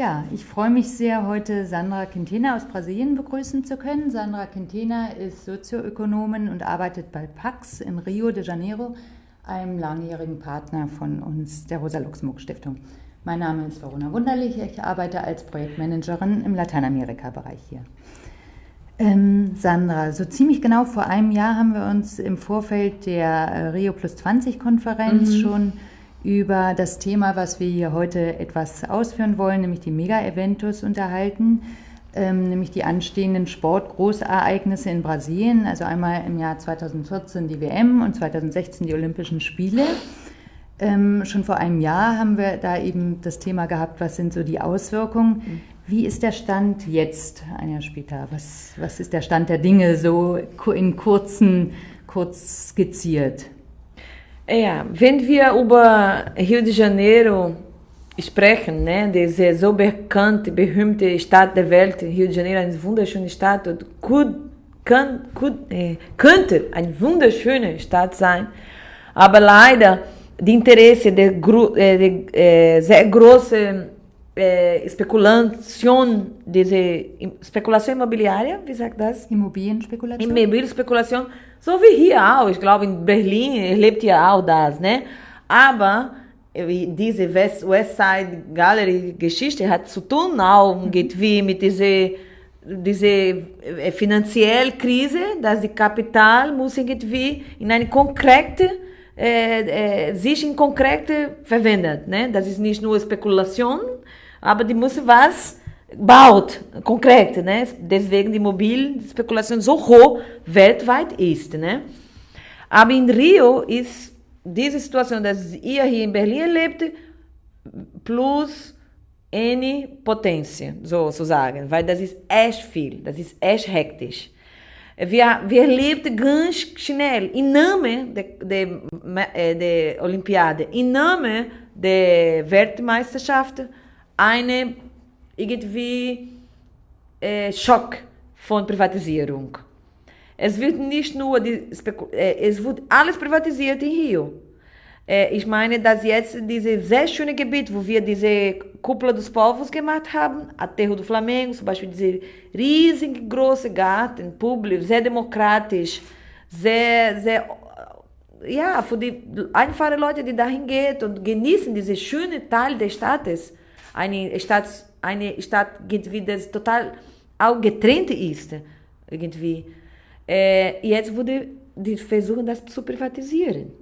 Ja, ich freue mich sehr, heute Sandra Quintena aus Brasilien begrüßen zu können. Sandra Quintena ist Sozioökonomin und arbeitet bei Pax in Rio de Janeiro, einem langjährigen Partner von uns, der Rosa-Luxemburg-Stiftung. Mein Name ist Verona Wunderlich, ich arbeite als Projektmanagerin im Lateinamerika-Bereich hier. Ähm, Sandra, so ziemlich genau vor einem Jahr haben wir uns im Vorfeld der äh, Rio Plus 20 Konferenz mhm. schon über das Thema, was wir hier heute etwas ausführen wollen, nämlich die Mega-Eventus unterhalten, ähm, nämlich die anstehenden Sportgroßereignisse in Brasilien, also einmal im Jahr 2014 die WM und 2016 die Olympischen Spiele. Ähm, schon vor einem Jahr haben wir da eben das Thema gehabt, was sind so die Auswirkungen. Wie ist der Stand jetzt, ein Jahr später? Was, was ist der Stand der Dinge so in kurzen, kurz skizziert? Ja, wenn wir über Rio de Janeiro sprechen, né, diese so bekannte, berühmte Stadt der Welt, Rio de Janeiro, eine wunderschöne Stadt, und kann, kann, äh, könnte eine wunderschöne Stadt sein, aber leider die Interesse der, äh, der äh, sehr große äh, Spekulation, diese Spekulation imobiliária, wie sagt das? Immobilienspekulation. Immobilienspekulation so wie hier auch, ich glaube in Berlin lebt ja auch das, ne? Aber diese West, West Side Gallery Geschichte hat zu tun auch irgendwie mit dieser diese äh, finanzielle Krise, dass die Kapital muss irgendwie in eine konkrete äh, äh, sich in konkrete verwendet, ne? Das ist nicht nur Spekulation, aber die muss was baut, konkret, né? Deswegen die Immobilienspekulation so hoch weltweit ist, né? Aber in Rio ist diese Situation, dass ihr hier in Berlin lebt, plus eine Potência, sozusagen, weil das ist echt viel, das ist echt hektisch. Wir, wir leben ganz schnell, im Namen der de, de, de Olympiade, im Namen der Weltmeisterschaft, eine irgendwie äh, Schock von Privatisierung. Es wird nicht nur die, äh, es wird alles privatisiert in Rio. Äh, ich meine, dass jetzt dieses sehr schöne Gebiet, wo wir diese Kuppel dos Povos gemacht haben, Aterro do Flamengo, zum Beispiel diese riesige große Garten, publik, sehr demokratisch, sehr, sehr ja, für die einfachen Leute, die dahin gehen und genießen diesen schönen Teil des Staates, eine Stadt eine Stadt irgendwie das total auch getrennt ist irgendwie. Äh, jetzt wurde die versuchen das zu privatisieren.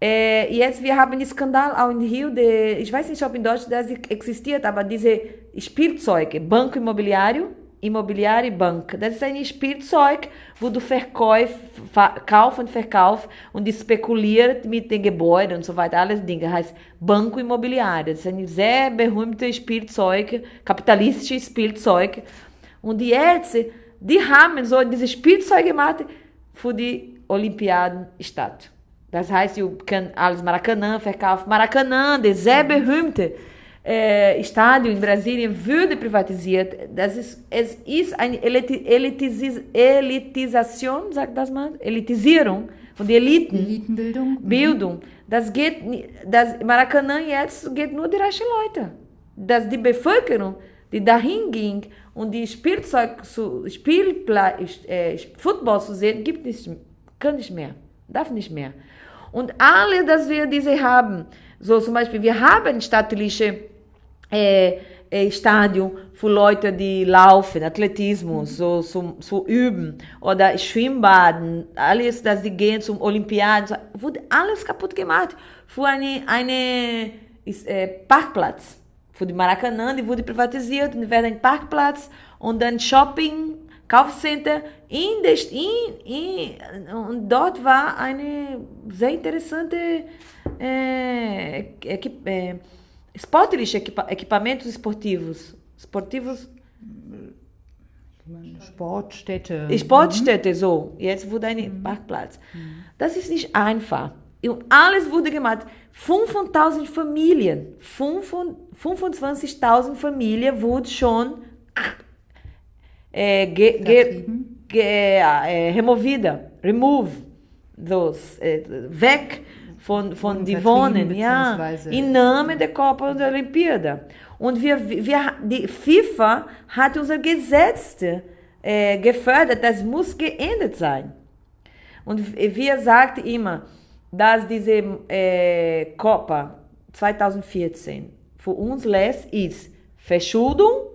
Äh, jetzt wir haben den Skandal auch in Rio, de, ich weiß nicht, ob in Deutschland das existiert, aber diese Spielzeuge, Banco Imobiliário, Imobiliária Bank. Das ist ein Spielzeug, wo du verkauf, kauf und verkauf und spekuliert mit den Gebäuden und so weiter, alles Dinge. Heißt Banco Imobiliário. Das ist ein sehr berühmtes Spielzeug, kapitalistisches Spielzeug. Und die Ärzte, die haben so diese Spielzeug gemacht für die Olympiadenstadt. Das heißt, du kannst alles Maracanã verkaufen. Maracanã, das sehr berühmte äh, Estádio in Brasilien würde privatisiert. Das ist, es ist eine Elitis Elitisation, sagt das mal, Elitisierung von den Eliten. Elitenbildung. Bildung. Das geht, das Maracanã jetzt geht nur die reichen Leute. Dass die Bevölkerung, die dahin ging und die Spielzeug zu Spielplatz, äh, Football zu sehen, gibt nicht, kann nicht mehr, darf nicht mehr. Und alle, dass wir diese haben, so zum Beispiel, wir haben staatliche é, é, Stadion für Leute, die laufen, Athletismus, so zum, zu üben. Oder Schwimmbaden, alles, dass sie gehen zum Olympiaden, wurde alles kaputt gemacht. Für eine, eine äh, Parkplatz. Für die Maracanã, die wurde privatisiert und werden Parkplatz und dann Shopping, Kaufcenter in, in, in, und dort war eine sehr interessante äh, äh, Sportliche equipa equipamentos esportivos. Esportivos. Sportstätte. Sportstätte, mhm. so. Jetzt wurde ein mhm. Parkplatz. Mhm. Das ist nicht einfach. Und alles wurde gemacht. 5.000 Familien, 25.000 Familien wurden schon äh, ge, ge, ge, äh, removida, remove, those, äh, weg von, von die Wohnen, ja, im Namen der Copa und der Olympiade. Und wir, wir, die FIFA hat unser Gesetz äh, gefördert, das muss geändert sein. Und wir sagten immer, dass diese äh, Copa 2014 für uns lässt, ist Verschuldung,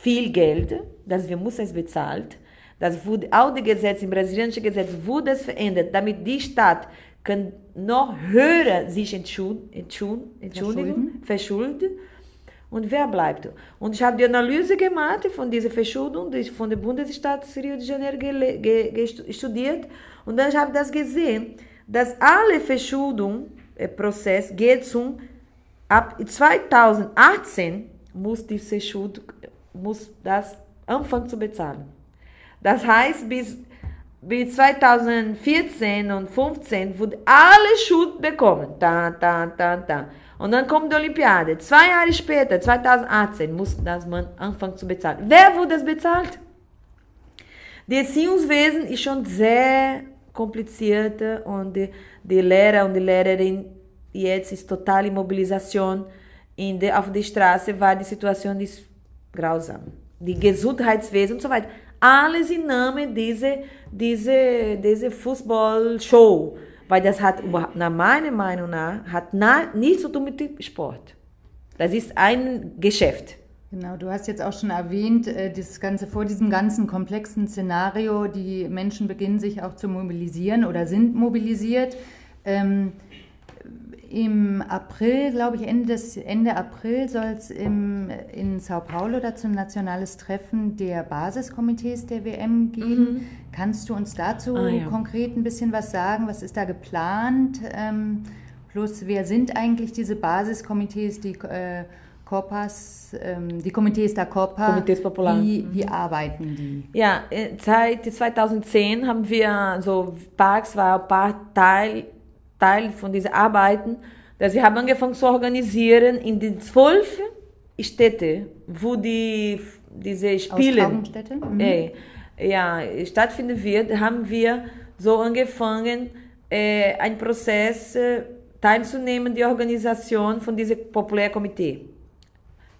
viel Geld, das wir müssen es bezahlt. Das wurde auch die Gesetz, im brasilianischen Gesetz wurde es verändert, damit die Stadt kann noch höher sich entschuldigen, verschulden. Und wer bleibt? Und ich habe die Analyse gemacht von dieser Verschuldung die von der Bundesstadt Rio de Janeiro studiert. Und dann habe ich das gesehen, dass alle Verschuldung-Prozess geht zum ab 2018 muss diese Schuld muss das anfangen zu bezahlen. Das heißt, bis, bis 2014 und 2015 wurde alle Schuld bekommen. Da, da, da, da. Und dann kommt die Olympiade. Zwei Jahre später, 2018, muss das man anfangen zu bezahlen. Wer wurde das bezahlt? Die Erziehungswesen ist schon sehr kompliziert und die, die Lehrer und die Lehrerin jetzt ist total Mobilisation. In der, auf der Straße war die Situation ist grausam. Die Gesundheitswesen und so weiter. Alles im Namen dieser diese, diese Fußballshow. Weil das hat, nach meiner Meinung nach, hat na, nichts zu tun mit dem Sport. Das ist ein Geschäft. Genau, du hast jetzt auch schon erwähnt, äh, das Ganze vor diesem ganzen komplexen Szenario, die Menschen beginnen sich auch zu mobilisieren oder sind mobilisiert. Ähm, Im April, glaube ich, Ende, des, Ende April soll es in Sao Paulo dazu ein nationales Treffen der Basiskomitees der WM geben. Kannst du uns dazu Ah, ja. konkret ein bisschen was sagen? Was ist da geplant? Ähm, plus, wer sind eigentlich diese Basiskomitees, die äh, Copas, ähm, die Komitees der Copa? Comités Popular. Wie, wie arbeiten die? Ja, äh, seit 2010 haben wir so Parks war ein Teil, Teil von diesen Arbeiten, dass wir haben angefangen zu organisieren in den zwölf Städte, wo die diese Spiele? Mhm. äh, ja, stattfinden wird, haben wir so angefangen, äh, einen Prozess äh, teilzunehmen, die Organisation von diesem Populärkomitee.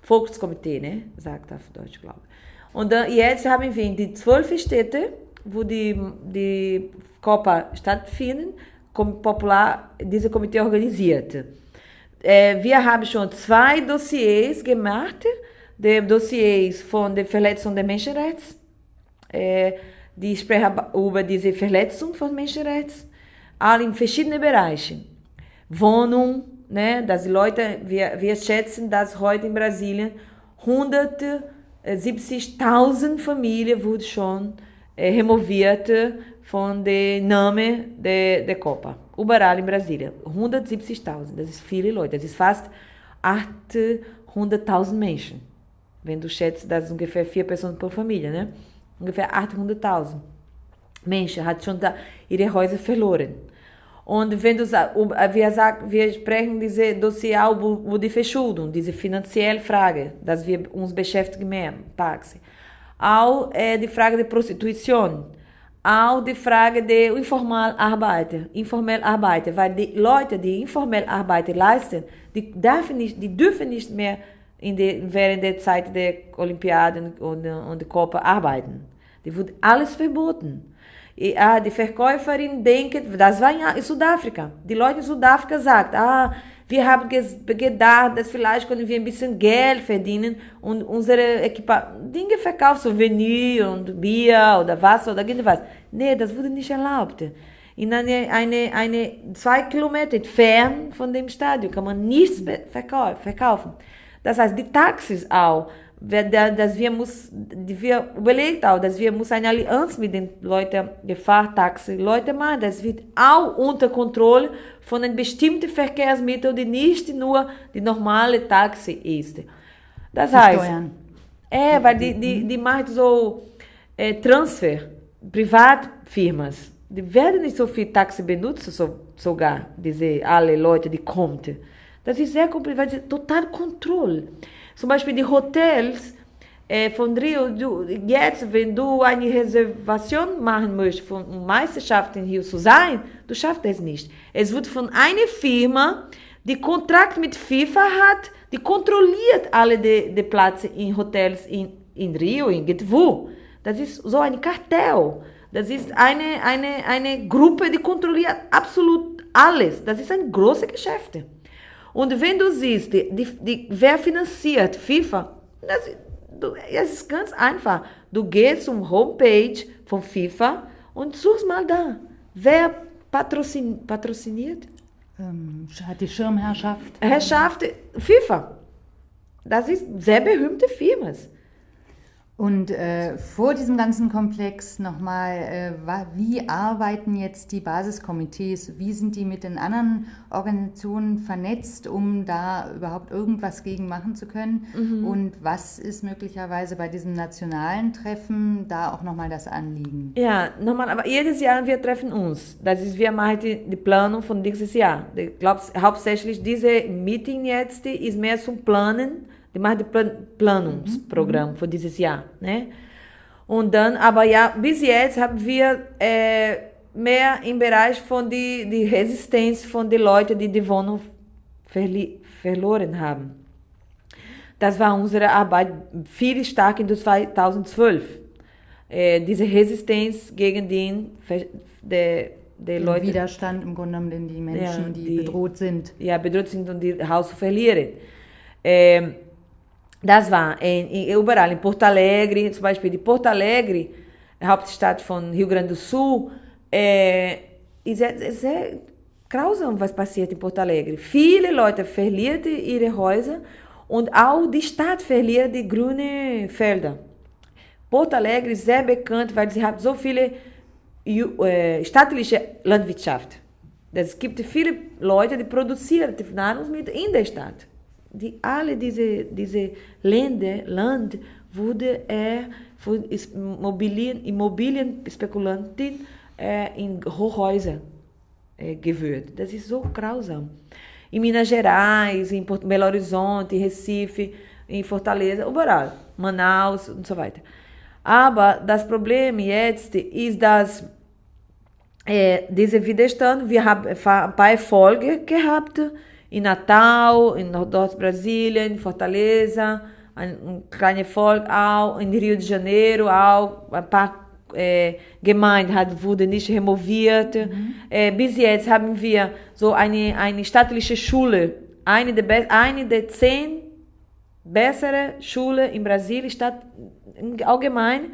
Volkskomitee, ne? sagt auf Deutsch, glaube ich. Und dann, jetzt haben wir in die zwölf Städte, wo die, die Copa stattfinden, popular, diese Komitee organisiert. Äh, wir haben schon zwei Dossiers gemacht, die Dossiers von der Verletzung der Menschenrechte, äh, die sprechen über diese Verletzung von Menschenrechten, alle in verschiedenen Bereichen. Wohnung, dass die Leute, wir, wir schätzen, dass heute in Brasilien 170.000 Familien wurden schon äh, removiert von dem Namen der, der Copa. Überall in Brasilien. 170.000, das ist viele Leute, das ist fast 800.000 Menschen. Wenn du schätzt, das ist ungefähr vier Personen pro Familie, ne? Ungefähr 800.000 Menschen hat schon da ihre Häuser verloren. Und wenn du wir, sagen, wir sprechen diese Dossier die Verschuldung, diese finanzielle Frage, dass wir uns beschäftigen mehr, Paxi. Auch äh, die Frage der Prostitution, auch die Frage der informellen Arbeiter, informell Arbeiter, weil die Leute, die informell leisten, die dürfen nicht, die dürfen nicht mehr in der, während der Zeit der Olympiaden und, und der Copa arbeiten. Die wird alles verboten. Ja, die Verkäuferin denkt, das war in Südafrika. Die Leute in Südafrika sagen, ah, wir haben gedacht, dass vielleicht können wir ein bisschen Geld verdienen und unsere Equipa Dinge verkaufen, Souvenir und Bier oder Wasser oder irgendwas. Nee, das wurde nicht erlaubt. In eine, eine, eine zwei Kilometer fern von dem Stadion kann man nichts verkaufen. Das heißt, die Taxis auch, dass wir überlegt auch, dass wir muss eine Allianz mit den Leuten, die Fahrtaxi, Leute machen. Das wird auch unter Kontrolle von einem bestimmten Verkehrsmittel, die nicht nur die normale Taxi ist. Das heißt, Steuern. é, weil die, die, die macht so äh, Transfer, Privatfirmen. Die werden nicht so viel Taxi benutzen, so, sogar, diese alle Leute, die kommen. Das ist sehr kompliziert, total Kontrolle. Zum Beispiel die Hotels, äh, von Rio, du, jetzt, wenn du eine Reservation machen möchtest, von Meisterschaften hier zu sein, du schaffst es nicht. Es wird von einer Firma, die Kontrakt mit FIFA hat, die kontrolliert alle die, die Plätze in Hotels in, in Rio, in wo. Das ist so ein Kartell. Das ist eine, eine, eine Gruppe, die kontrolliert absolut alles. Das ist ein großes Geschäft. Und wenn du siehst, die, die, wer finanziert FIFA, das, es ist ganz einfach. Du gehst zum Homepage von FIFA und suchst mal da. Wer patrocin, patrociniert? Ähm, hat die Schirmherrschaft. Herrschaft FIFA. Das ist sehr berühmte Firmen. Und äh, vor diesem ganzen Komplex nochmal, äh, wie arbeiten jetzt die Basiskomitees? Wie sind die mit den anderen Organisationen vernetzt, um da überhaupt irgendwas gegen machen zu können? Mhm. Und was ist möglicherweise bei diesem nationalen Treffen da auch nochmal das Anliegen? Ja, nochmal, aber jedes Jahr wir treffen uns. Das ist, wir machen die, die Planung von dieses Jahr. Ich glaube, hauptsächlich diese Meeting jetzt ist mehr zum Planen die macht das Planungsprogramm für dieses Jahr. Ne? Und dann, aber ja, bis jetzt haben wir äh, mehr im Bereich von die, die Resistenz von den Leuten, die die Wohnung verloren haben. Das war unsere Arbeit viel stark in 2012. Äh, diese Resistenz gegen den der der Leute. Widerstand im Grunde genommen, den die Menschen, ja, die, die, bedroht sind. Ja, bedroht sind und die Haus verlieren. Ähm, das war in, in, überall, in Porto Alegre, zum Beispiel die Porto Alegre, Hauptstadt von Rio Grande do Sul, ist sehr, grausam, was passiert in Porto Alegre. Viele Leute verlieren ihre Häuser und auch die Stadt verliert die grünen Felder. Porto Alegre sehr bekannt, weil sie so viele äh, staatliche Landwirtschaft. Es gibt viele Leute, die produzieren Nahrungsmittel in der Stadt die alle diese, diese Länder, Land wurde er von Immobilien, Immobilienspekulanten äh, in Hochhäuser äh, gewählt. Das ist so grausam. Em Minas Gerais, em Porto, Belo Horizonte, Recife, em Fortaleza, überall, Manaus und so weiter. Aber das Problem jetzt ist, dass äh, diese Widerstand, wir haben ein paar Erfolge gehabt, em Natal, em Nordeste-Brasilien, em Fortaleza, kleiner Volk auch, in Rio de Janeiro auch, ein paar äh, Gemeinden hat, wurde nicht removiert. Mhm. Äh, bis jetzt haben wir so eine, eine staatliche Schule, eine der, eine der zehn bessere Schulen in Brasilien, Stadt, allgemein,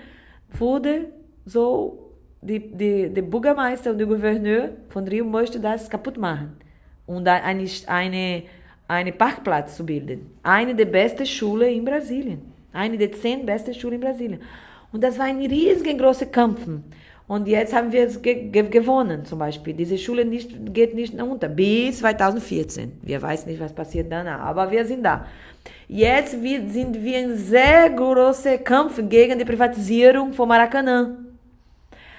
wurde so, die, die, der Bürgermeister und der Gouverneur von Rio möchte das kaputt machen und eine, eine, eine Parkplatz zu bilden. Eine der besten Schulen in Brasilien. Eine der zehn besten Schulen in Brasilien. Und das war ein riesengroßer Kampf. Und jetzt haben wir es ge ge gewonnen, zum Beispiel. Diese Schule nicht, geht nicht unter. Bis 2014. Wir wissen nicht, was passiert danach, aber wir sind da. Jetzt sind wir in sehr großer Kampf gegen die Privatisierung von Maracanã.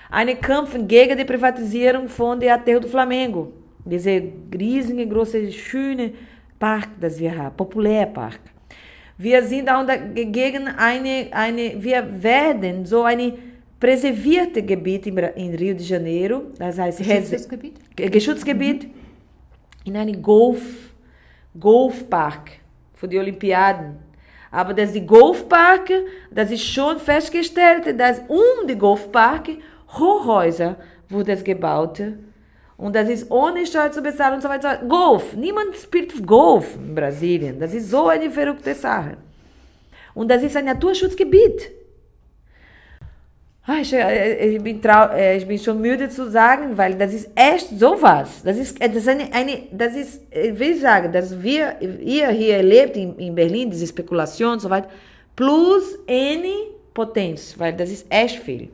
Ein Kampf gegen die Privatisierung von der Aterro do Flamengo. Diese riesige, große, schöne Park, das wir haben, Populärpark. Wir sind auch gegen eine, eine, wir werden so eine präservierte Gebiet in, Rio de Janeiro, das heißt Geschutzgebiet, Geschutzgebiet mhm. in einem Golf, Golfpark für die Olympiaden. Aber das die Golfpark, das ist schon festgestellt, dass um die Golfpark Hochhäuser wurden gebaut und das ist ohne Steuer zu bezahlen und so weiter. Golf. Niemand spielt Golf in Brasilien. Das ist so eine verrückte Sache. Und das ist ein Naturschutzgebiet. Ah, ich, äh, ich, bin trau äh, ich bin schon müde zu sagen, weil das ist echt sowas. Das ist, das ist eine, eine, das ist, ich will sagen, dass wir, ihr hier erlebt in, in Berlin, diese Spekulation und so weiter, plus eine Potenz, weil das ist echt viel.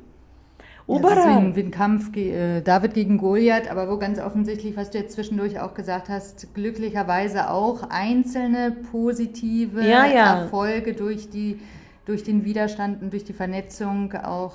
Überall. Ja, deswegen wie ein Kampf äh, David gegen Goliath, aber wo ganz offensichtlich, was du jetzt zwischendurch auch gesagt hast, glücklicherweise auch einzelne positive ja, ja. Erfolge durch, die, durch den Widerstand und durch die Vernetzung auch,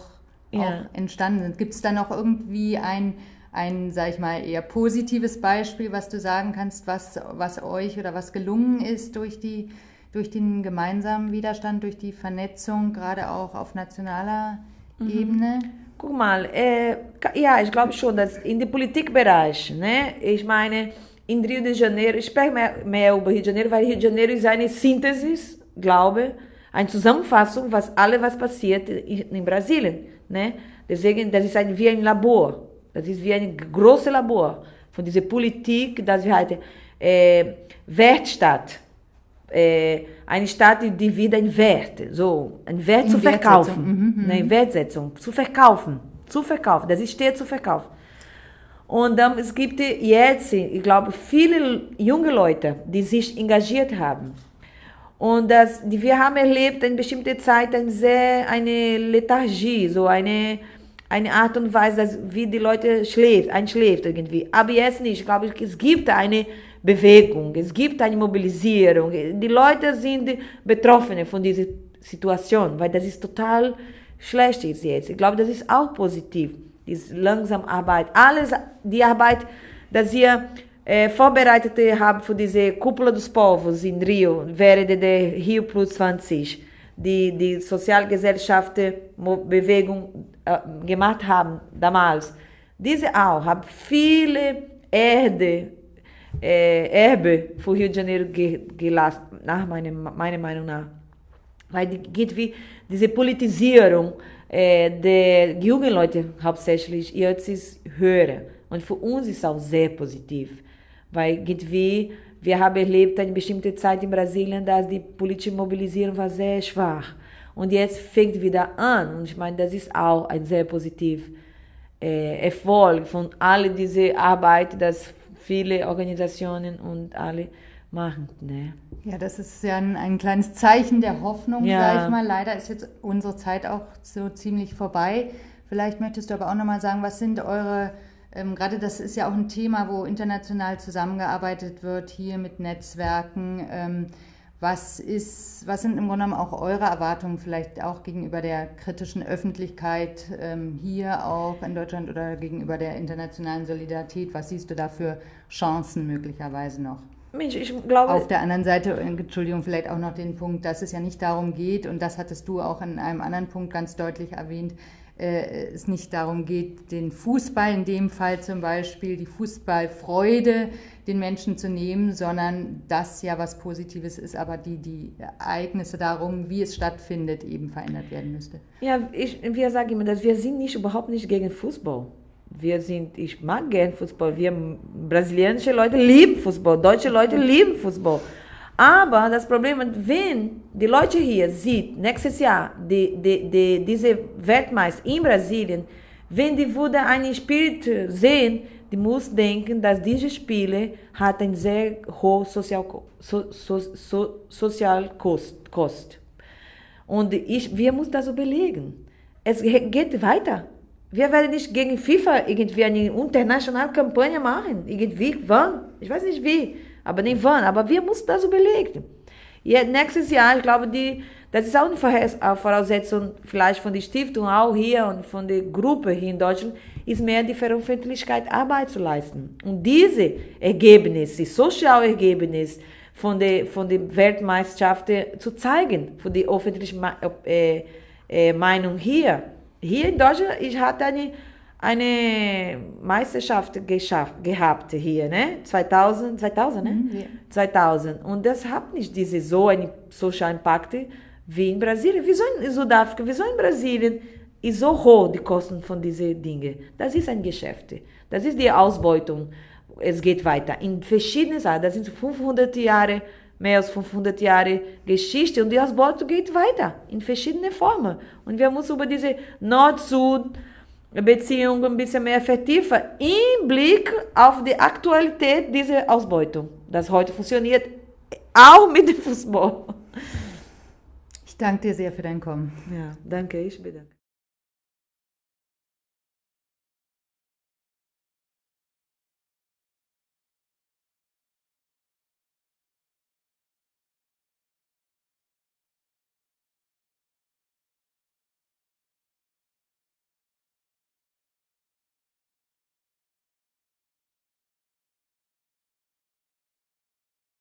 auch entstanden sind. Gibt es da noch irgendwie ein, ein, sag ich mal, eher positives Beispiel, was du sagen kannst, was, was euch oder was gelungen ist durch die durch den gemeinsamen Widerstand, durch die Vernetzung, gerade auch auf nationaler mhm. Ebene? Guck mal, äh, ja, ich glaube schon, dass in dem Politikbereich, ne, ich meine, in Rio de Janeiro, ich spreche mehr, mehr über Rio de Janeiro, weil Rio de Janeiro ist eine Synthesis, glaube eine Zusammenfassung, was alle was passiert in, in Brasilien. Ne? Deswegen, das ist ein, wie ein Labor. Das ist wie ein großes Labor von dieser Politik, dass wir heute äh, Wertstadt, äh, eine Stadt, die wieder ein Wert, so ein Wert in zu verkaufen, mhm, mhm, eine Wertsetzung zu verkaufen, zu verkaufen. Das steht zu verkaufen. Und dann, es gibt jetzt, ich glaube, viele junge Leute, die sich engagiert haben. Und das, wir haben erlebt in bestimmter Zeit eine, sehr, eine Lethargie, so eine, eine Art und Weise, wie die Leute schläft, einschläft irgendwie. Aber jetzt nicht. Ich glaube, es gibt eine Bewegung, es gibt eine Mobilisierung. Die Leute sind betroffen von dieser Situation, weil das ist total schlecht ist jetzt. Ich glaube, das ist auch positiv, diese langsam Arbeit. Alles, die Arbeit, dass wir äh, vorbereitet haben für diese Kuppel des Povos in Rio, während der Rio Plus 20, die die Sozialgesellschaftsbewegung äh, gemacht haben damals. Diese auch haben viele Erde äh, Erbe für Rio de Janeiro ge gelassen, nach meiner, meiner Meinung nach. Weil die geht wie diese Politisierung äh, der jungen Leute hauptsächlich jetzt ist höher. Und für uns ist auch sehr positiv. Weil geht wie, wir haben erlebt eine bestimmte Zeit in Brasilien, dass die politische Mobilisierung war sehr schwach. Und jetzt fängt wieder an. Und ich meine, das ist auch ein sehr positiver äh, Erfolg von all dieser Arbeit, dass viele Organisationen und alle machen. Ne? Ja, das ist ja ein, ein kleines Zeichen der Hoffnung, ja. sage ich mal. Leider ist jetzt unsere Zeit auch so ziemlich vorbei. Vielleicht möchtest du aber auch nochmal sagen, was sind eure, ähm, gerade das ist ja auch ein Thema, wo international zusammengearbeitet wird, hier mit Netzwerken. Ähm, was, ist, was sind im Grunde genommen auch eure Erwartungen vielleicht auch gegenüber der kritischen Öffentlichkeit ähm, hier auch in Deutschland oder gegenüber der internationalen Solidarität? Was siehst du da für Chancen möglicherweise noch? Mensch, ich glaube. Auf der anderen Seite, Entschuldigung, vielleicht auch noch den Punkt, dass es ja nicht darum geht, und das hattest du auch in einem anderen Punkt ganz deutlich erwähnt, äh, es nicht darum geht, den Fußball in dem Fall zum Beispiel, die Fußballfreude den Menschen zu nehmen, sondern das ja was Positives ist, aber die, die Ereignisse darum, wie es stattfindet, eben verändert werden müsste. Ja, ich, wir sagen immer, dass wir sind nicht überhaupt nicht gegen Fußball. Wir sind, ich mag gern Fußball. Wir brasilianische Leute lieben Fußball, deutsche Leute lieben Fußball. Aber das Problem ist, wenn die Leute hier sieht nächstes Jahr die, die, die, diese Weltmeister in Brasilien, wenn die würde einen Spirit sehen, die muss denken, dass diese Spiele hat ein sehr hohes Sozial, so, so, so, Sozialkost. Und ich, wir müssen das überlegen. Es geht weiter. Wir werden nicht gegen FIFA irgendwie eine internationale Kampagne machen. Irgendwie, wann? Ich weiß nicht wie aber nicht wann. Aber wir müssen das überlegen. Nächstes Jahr, ich glaube, die, das ist auch eine Voraussetzung vielleicht von der Stiftung auch hier und von der Gruppe hier in Deutschland, ist mehr die Veröffentlichkeit Arbeit zu leisten. Und diese Ergebnisse, die Sozialergebnisse von der, von der Weltmeisterschaft zu zeigen, für die öffentliche äh, äh, Meinung hier. Hier in Deutschland, ich hatte eine eine Meisterschaft geschafft, gehabt hier, ne? 2000, 2000, ne? Mhm, ja. 2000. Und das hat nicht diese so einen Social Impact wie in Brasilien. Wieso in Südafrika, wieso in Brasilien ist so hoch die Kosten von diesen Dingen? Das ist ein Geschäft. Das ist die Ausbeutung. Es geht weiter. In verschiedenen Sachen. Das sind 500 Jahre, mehr als 500 Jahre Geschichte. Und die Ausbeutung geht weiter. In verschiedenen Formen. Und wir müssen über diese Nord-Süd- Beziehung ein bisschen mehr vertiefen im Blick auf die Aktualität dieser Ausbeutung. Das heute funktioniert auch mit dem Fußball. Ich danke dir sehr für dein Kommen. Ja, danke, ich bedanke.